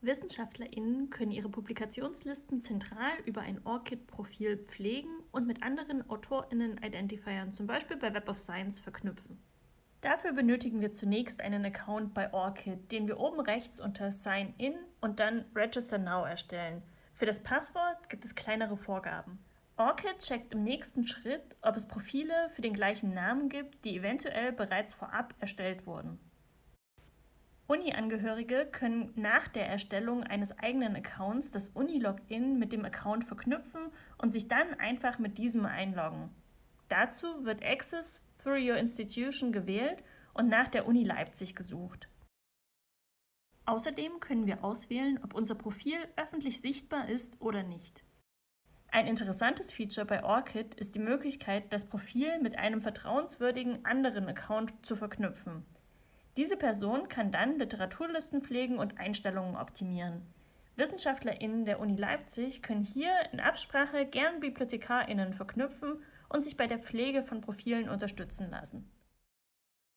WissenschaftlerInnen können ihre Publikationslisten zentral über ein ORCID-Profil pflegen und mit anderen AutorInnen-Identifiern, zum Beispiel bei Web of Science, verknüpfen. Dafür benötigen wir zunächst einen Account bei ORCID, den wir oben rechts unter Sign In und dann Register Now erstellen. Für das Passwort gibt es kleinere Vorgaben. ORCID checkt im nächsten Schritt, ob es Profile für den gleichen Namen gibt, die eventuell bereits vorab erstellt wurden. Uni-Angehörige können nach der Erstellung eines eigenen Accounts das Uni-Login mit dem Account verknüpfen und sich dann einfach mit diesem einloggen. Dazu wird Access through your institution gewählt und nach der Uni Leipzig gesucht. Außerdem können wir auswählen, ob unser Profil öffentlich sichtbar ist oder nicht. Ein interessantes Feature bei ORCID ist die Möglichkeit, das Profil mit einem vertrauenswürdigen anderen Account zu verknüpfen. Diese Person kann dann Literaturlisten pflegen und Einstellungen optimieren. WissenschaftlerInnen der Uni Leipzig können hier in Absprache gern BibliothekarInnen verknüpfen und sich bei der Pflege von Profilen unterstützen lassen.